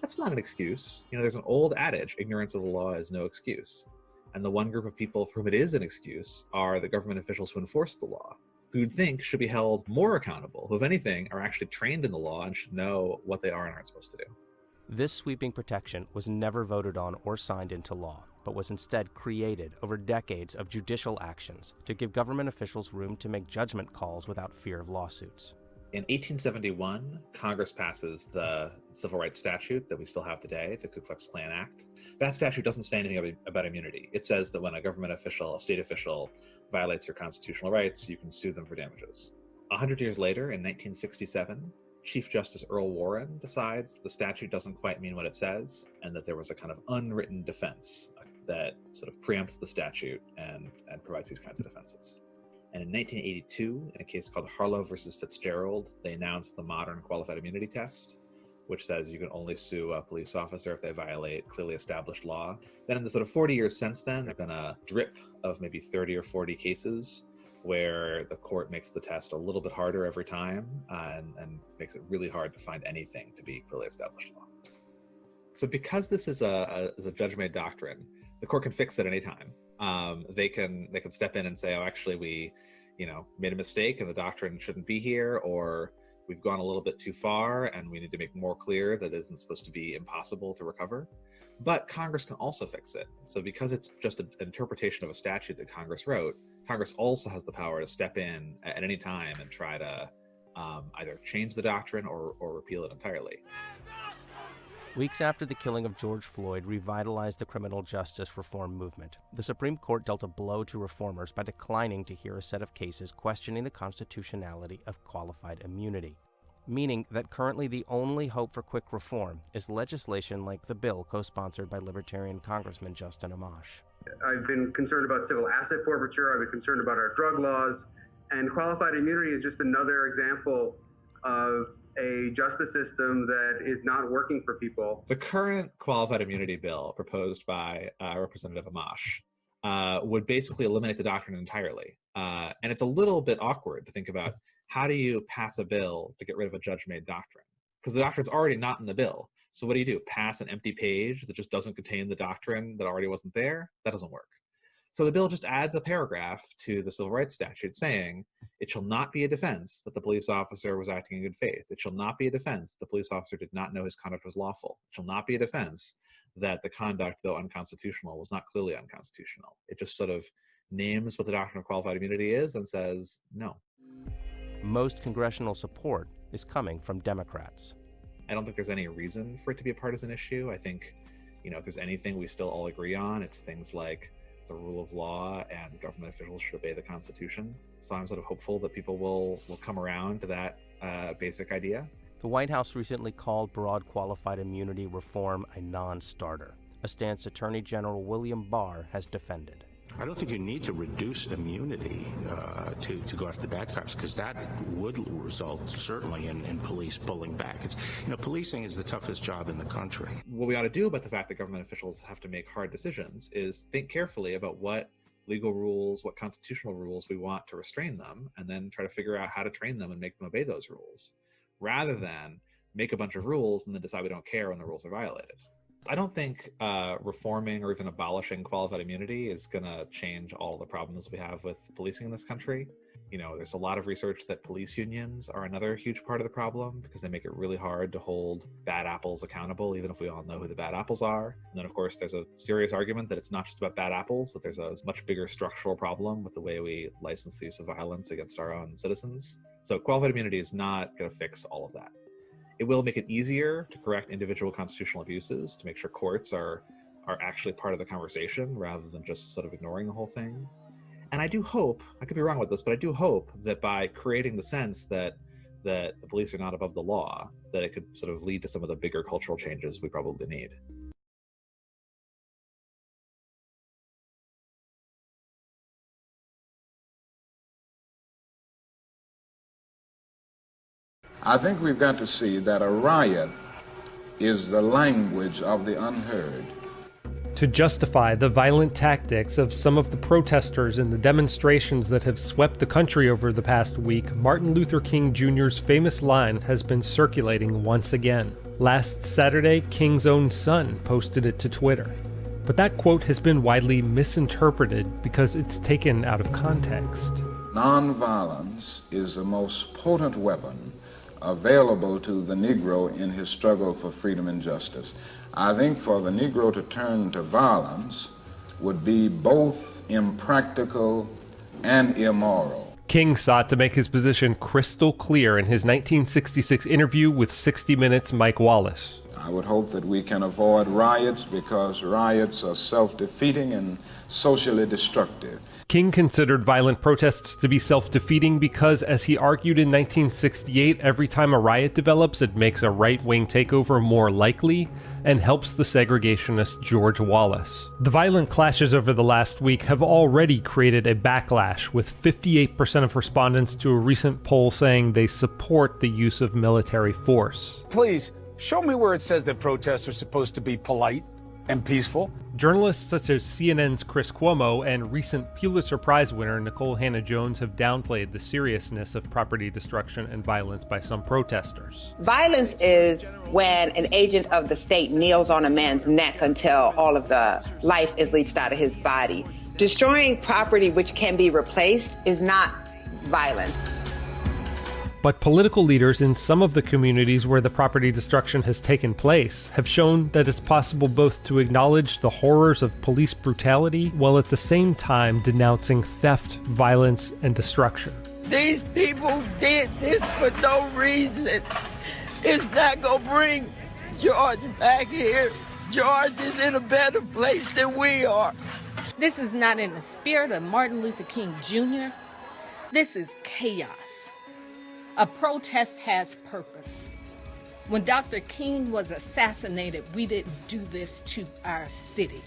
that's not an excuse. You know, there's an old adage ignorance of the law is no excuse. And the one group of people for whom it is an excuse are the government officials who enforce the law, who you'd think should be held more accountable, who, if anything, are actually trained in the law and should know what they are and aren't supposed to do. This sweeping protection was never voted on or signed into law, but was instead created over decades of judicial actions to give government officials room to make judgment calls without fear of lawsuits. In 1871, Congress passes the civil rights statute that we still have today, the Ku Klux Klan Act. That statute doesn't say anything about immunity. It says that when a government official, a state official, violates your constitutional rights, you can sue them for damages. A hundred years later, in 1967, Chief Justice Earl Warren decides the statute doesn't quite mean what it says, and that there was a kind of unwritten defense uh, that sort of preempts the statute and, and provides these kinds of defenses. And in 1982, in a case called Harlow versus Fitzgerald, they announced the modern qualified immunity test, which says you can only sue a police officer if they violate clearly established law. Then in the sort of 40 years since then, there have been a drip of maybe 30 or 40 cases where the court makes the test a little bit harder every time uh, and, and makes it really hard to find anything to be clearly established law. So because this is a, a, is a judge-made doctrine, the court can fix it anytime. Um, they can they can step in and say, oh, actually, we, you know, made a mistake and the doctrine shouldn't be here, or we've gone a little bit too far and we need to make more clear that it isn't supposed to be impossible to recover. But Congress can also fix it. So because it's just an interpretation of a statute that Congress wrote, Congress also has the power to step in at any time and try to um, either change the doctrine or, or repeal it entirely. Weeks after the killing of George Floyd revitalized the criminal justice reform movement, the Supreme Court dealt a blow to reformers by declining to hear a set of cases questioning the constitutionality of qualified immunity, meaning that currently the only hope for quick reform is legislation like the bill co sponsored by Libertarian Congressman Justin Amash. I've been concerned about civil asset forfeiture, I've been concerned about our drug laws, and qualified immunity is just another example of a justice system that is not working for people. The current qualified immunity bill proposed by uh, Representative Amash uh, would basically eliminate the doctrine entirely. Uh, and it's a little bit awkward to think about how do you pass a bill to get rid of a judge-made doctrine? Because the doctrine's already not in the bill. So what do you do? Pass an empty page that just doesn't contain the doctrine that already wasn't there? That doesn't work. So the bill just adds a paragraph to the civil rights statute saying, it shall not be a defense that the police officer was acting in good faith. It shall not be a defense that the police officer did not know his conduct was lawful. It shall not be a defense that the conduct, though unconstitutional, was not clearly unconstitutional. It just sort of names what the doctrine of qualified immunity is and says no. Most congressional support is coming from Democrats. I don't think there's any reason for it to be a partisan issue. I think, you know, if there's anything we still all agree on, it's things like the rule of law and government officials should obey the Constitution. So I'm sort of hopeful that people will will come around to that uh, basic idea. The White House recently called broad qualified immunity reform a non-starter, a stance Attorney General William Barr has defended. I don't think you need to reduce immunity uh, to, to go after the bad cops because that would result certainly in, in police pulling back. It's, you know, policing is the toughest job in the country. What we ought to do about the fact that government officials have to make hard decisions is think carefully about what legal rules, what constitutional rules we want to restrain them, and then try to figure out how to train them and make them obey those rules, rather than make a bunch of rules and then decide we don't care when the rules are violated. I don't think uh, reforming or even abolishing qualified immunity is going to change all the problems we have with policing in this country. You know, there's a lot of research that police unions are another huge part of the problem because they make it really hard to hold bad apples accountable, even if we all know who the bad apples are. And then, of course, there's a serious argument that it's not just about bad apples, that there's a much bigger structural problem with the way we license the use of violence against our own citizens. So, qualified immunity is not going to fix all of that. It will make it easier to correct individual constitutional abuses to make sure courts are are actually part of the conversation rather than just sort of ignoring the whole thing. And I do hope, I could be wrong with this, but I do hope that by creating the sense that that the police are not above the law, that it could sort of lead to some of the bigger cultural changes we probably need. I think we've got to see that a riot is the language of the unheard. To justify the violent tactics of some of the protesters in the demonstrations that have swept the country over the past week, Martin Luther King Jr.'s famous line has been circulating once again. Last Saturday, King's own son posted it to Twitter. But that quote has been widely misinterpreted because it's taken out of context. Nonviolence is the most potent weapon available to the Negro in his struggle for freedom and justice. I think for the Negro to turn to violence would be both impractical and immoral. King sought to make his position crystal clear in his 1966 interview with 60 Minutes' Mike Wallace. I would hope that we can avoid riots because riots are self defeating and socially destructive. King considered violent protests to be self defeating because, as he argued in 1968, every time a riot develops, it makes a right wing takeover more likely and helps the segregationist George Wallace. The violent clashes over the last week have already created a backlash, with 58% of respondents to a recent poll saying they support the use of military force. Please, show me where it says that protests are supposed to be polite and peaceful. Journalists such as CNN's Chris Cuomo and recent Pulitzer Prize winner Nikole Hannah-Jones have downplayed the seriousness of property destruction and violence by some protesters. Violence is when an agent of the state kneels on a man's neck until all of the life is leached out of his body. Destroying property which can be replaced is not violence. But political leaders in some of the communities where the property destruction has taken place have shown that it's possible both to acknowledge the horrors of police brutality while at the same time denouncing theft, violence, and destruction. These people did this for no reason. It's not gonna bring George back here. George is in a better place than we are. This is not in the spirit of Martin Luther King Jr. This is chaos. A protest has purpose. When Dr. King was assassinated, we didn't do this to our city.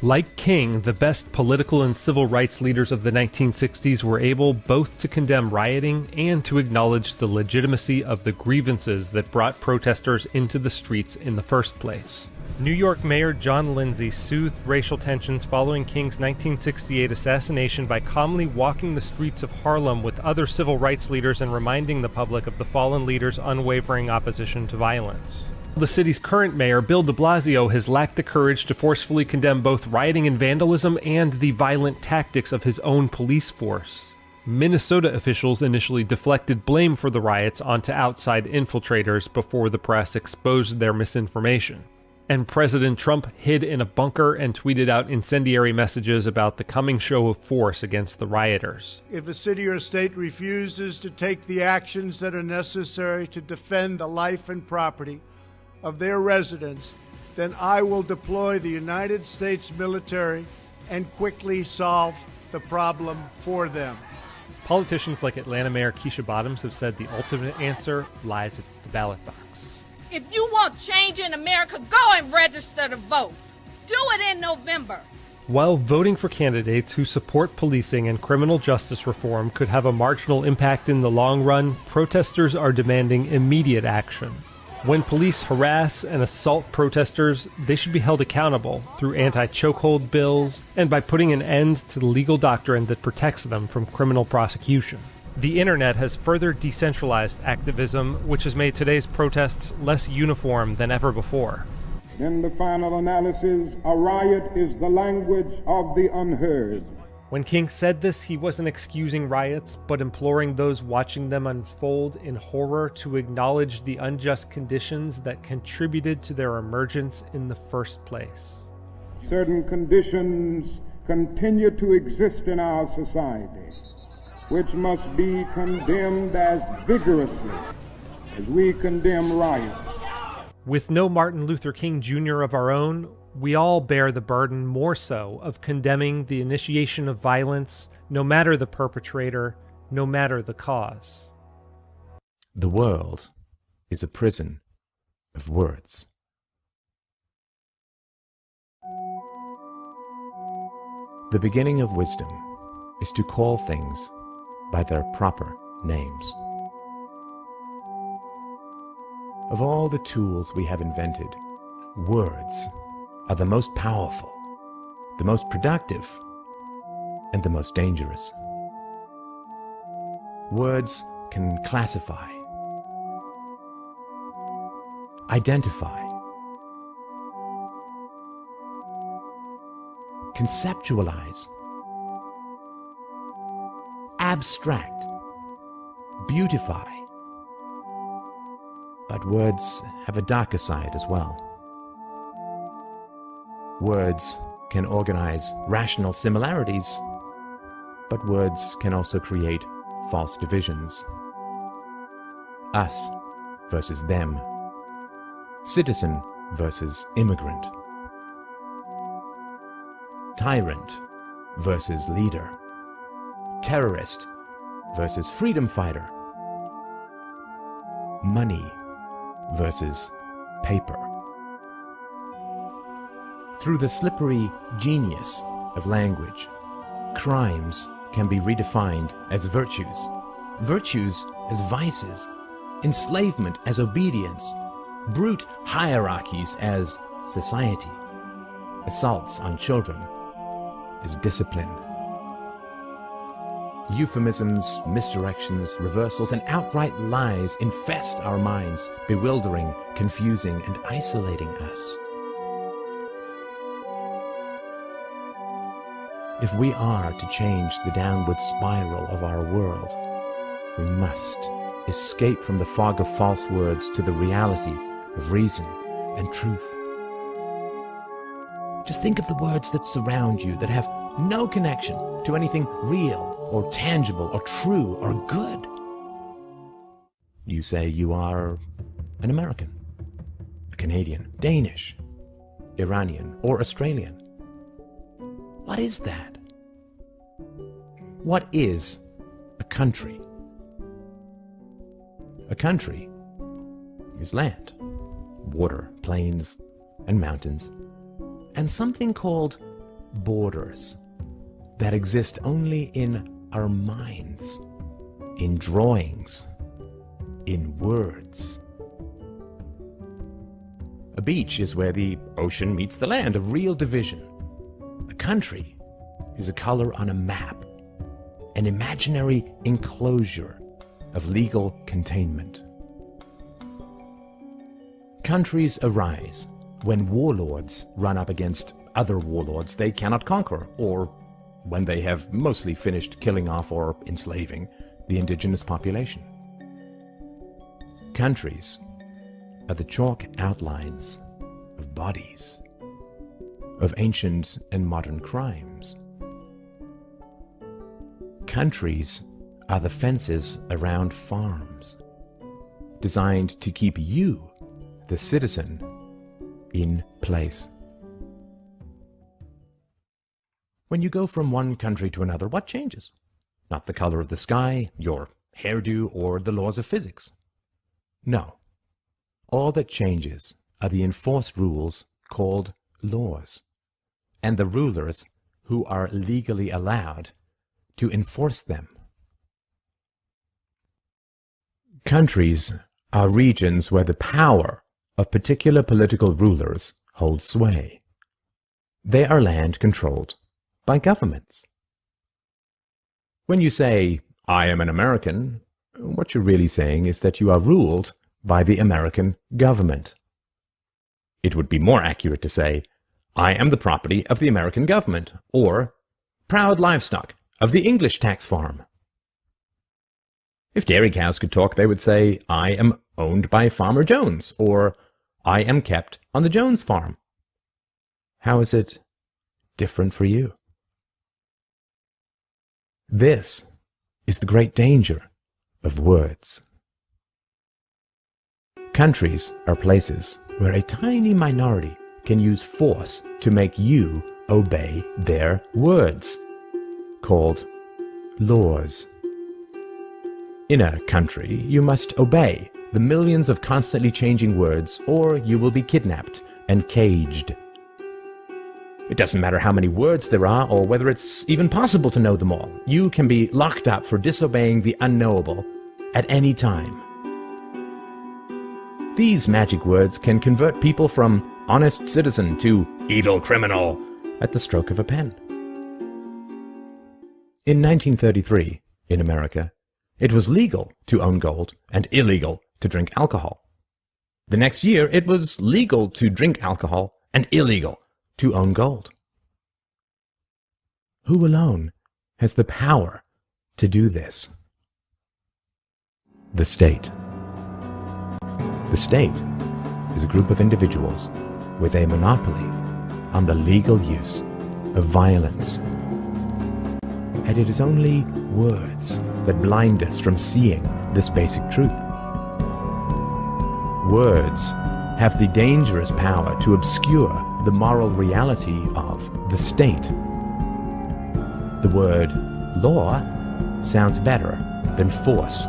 Like King, the best political and civil rights leaders of the 1960s were able both to condemn rioting and to acknowledge the legitimacy of the grievances that brought protesters into the streets in the first place. New York Mayor John Lindsay soothed racial tensions following King's 1968 assassination by calmly walking the streets of Harlem with other civil rights leaders and reminding the public of the fallen leader's unwavering opposition to violence. The city's current mayor, Bill de Blasio, has lacked the courage to forcefully condemn both rioting and vandalism and the violent tactics of his own police force. Minnesota officials initially deflected blame for the riots onto outside infiltrators before the press exposed their misinformation and President Trump hid in a bunker and tweeted out incendiary messages about the coming show of force against the rioters. If a city or state refuses to take the actions that are necessary to defend the life and property of their residents, then I will deploy the United States military and quickly solve the problem for them. Politicians like Atlanta Mayor Keisha Bottoms have said the ultimate answer lies at the ballot box. If you want change in America, go and register to vote. Do it in November. While voting for candidates who support policing and criminal justice reform could have a marginal impact in the long run, protesters are demanding immediate action. When police harass and assault protesters, they should be held accountable through anti chokehold bills and by putting an end to the legal doctrine that protects them from criminal prosecution. The internet has further decentralized activism, which has made today's protests less uniform than ever before. In the final analysis, a riot is the language of the unheard. When King said this, he wasn't excusing riots, but imploring those watching them unfold in horror to acknowledge the unjust conditions that contributed to their emergence in the first place. Certain conditions continue to exist in our society which must be condemned as vigorously as we condemn riots. With no Martin Luther King Jr. of our own, we all bear the burden more so of condemning the initiation of violence, no matter the perpetrator, no matter the cause. The world is a prison of words. The beginning of wisdom is to call things by their proper names. Of all the tools we have invented, words are the most powerful, the most productive, and the most dangerous. Words can classify, identify, conceptualize, abstract, beautify. But words have a darker side as well. Words can organize rational similarities, but words can also create false divisions. Us versus them. Citizen versus immigrant. Tyrant versus leader. Terrorist versus freedom fighter. Money versus paper. Through the slippery genius of language, crimes can be redefined as virtues, virtues as vices, enslavement as obedience, brute hierarchies as society, assaults on children as discipline. Euphemisms, misdirections, reversals, and outright lies infest our minds, bewildering, confusing, and isolating us. If we are to change the downward spiral of our world, we must escape from the fog of false words to the reality of reason and truth. Just think of the words that surround you that have no connection to anything real or tangible or true or good. You say you are an American, a Canadian, Danish, Iranian, or Australian. What is that? What is a country? A country is land, water, plains, and mountains, and something called borders that exist only in our minds, in drawings, in words. A beach is where the ocean meets the land, a real division. A country is a color on a map, an imaginary enclosure of legal containment. Countries arise when warlords run up against other warlords they cannot conquer, or when they have mostly finished killing off or enslaving the indigenous population. Countries are the chalk outlines of bodies, of ancient and modern crimes. Countries are the fences around farms, designed to keep you, the citizen, in place. When you go from one country to another, what changes? Not the color of the sky, your hairdo, or the laws of physics. No. All that changes are the enforced rules called laws, and the rulers who are legally allowed to enforce them. Countries are regions where the power of particular political rulers holds sway. They are land controlled by governments. When you say, I am an American, what you're really saying is that you are ruled by the American government. It would be more accurate to say, I am the property of the American government, or proud livestock of the English tax farm. If dairy cows could talk, they would say, I am owned by Farmer Jones, or I am kept on the Jones farm. How is it different for you? This is the great danger of words. Countries are places where a tiny minority can use force to make you obey their words, called laws. In a country, you must obey the millions of constantly changing words, or you will be kidnapped and caged. It doesn't matter how many words there are, or whether it's even possible to know them all. You can be locked up for disobeying the unknowable at any time. These magic words can convert people from honest citizen to evil criminal at the stroke of a pen. In 1933, in America, it was legal to own gold and illegal to drink alcohol. The next year, it was legal to drink alcohol and illegal to own gold. Who alone has the power to do this? The state. The state is a group of individuals with a monopoly on the legal use of violence. And it is only words that blind us from seeing this basic truth. Words have the dangerous power to obscure the moral reality of the state. The word law sounds better than force.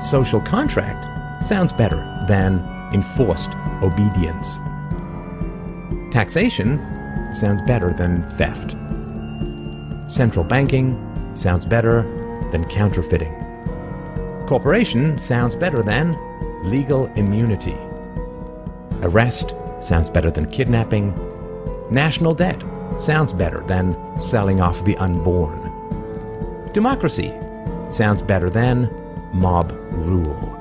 Social contract sounds better than enforced obedience. Taxation sounds better than theft. Central banking sounds better than counterfeiting. Corporation sounds better than legal immunity. Arrest sounds better than kidnapping. National debt sounds better than selling off the unborn. Democracy sounds better than mob rule.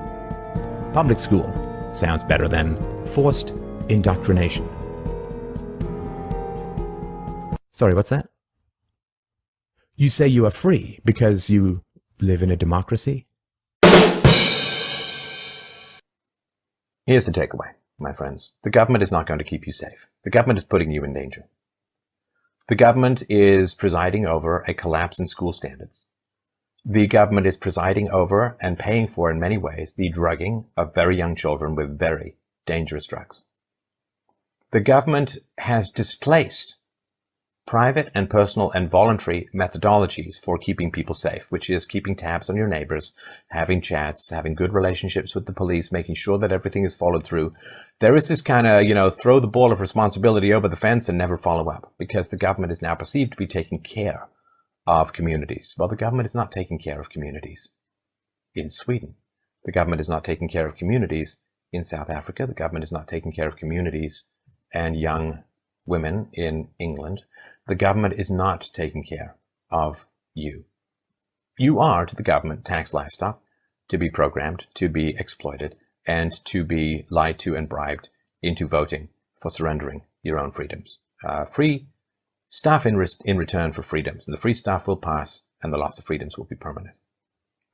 Public school sounds better than forced indoctrination. Sorry, what's that? You say you are free because you live in a democracy? Here's the takeaway, my friends. The government is not going to keep you safe. The government is putting you in danger. The government is presiding over a collapse in school standards. The government is presiding over and paying for, in many ways, the drugging of very young children with very dangerous drugs. The government has displaced private and personal and voluntary methodologies for keeping people safe, which is keeping tabs on your neighbors, having chats, having good relationships with the police, making sure that everything is followed through. There is this kind of, you know, throw the ball of responsibility over the fence and never follow up because the government is now perceived to be taking care of communities. Well, the government is not taking care of communities in Sweden. The government is not taking care of communities in South Africa. The government is not taking care of communities and young women in England. The government is not taking care of you. You are to the government tax livestock to be programmed, to be exploited, and to be lied to and bribed into voting for surrendering your own freedoms. Uh, free stuff in, re in return for freedoms, and the free stuff will pass and the loss of freedoms will be permanent.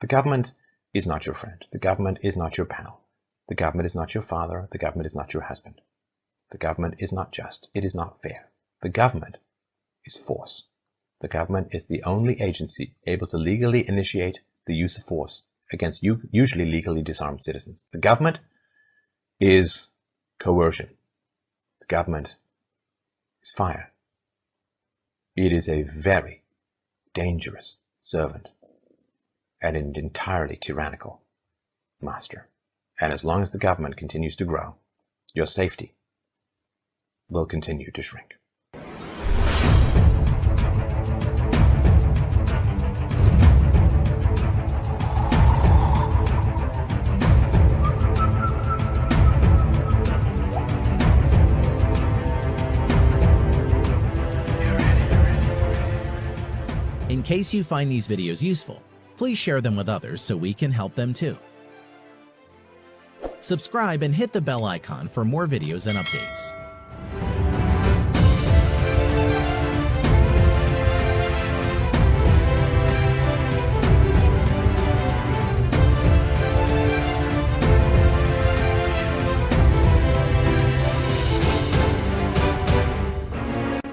The government is not your friend. The government is not your pal. The government is not your father. The government is not your husband. The government is not just. It is not fair. The government is force. The government is the only agency able to legally initiate the use of force against usually legally disarmed citizens. The government is coercion. The government is fire. It is a very dangerous servant and an entirely tyrannical master. And as long as the government continues to grow, your safety will continue to shrink. Case you find these videos useful, please share them with others so we can help them too. Subscribe and hit the bell icon for more videos and updates.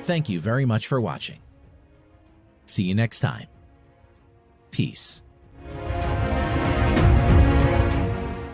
Thank you very much for watching. See you next time. Peace.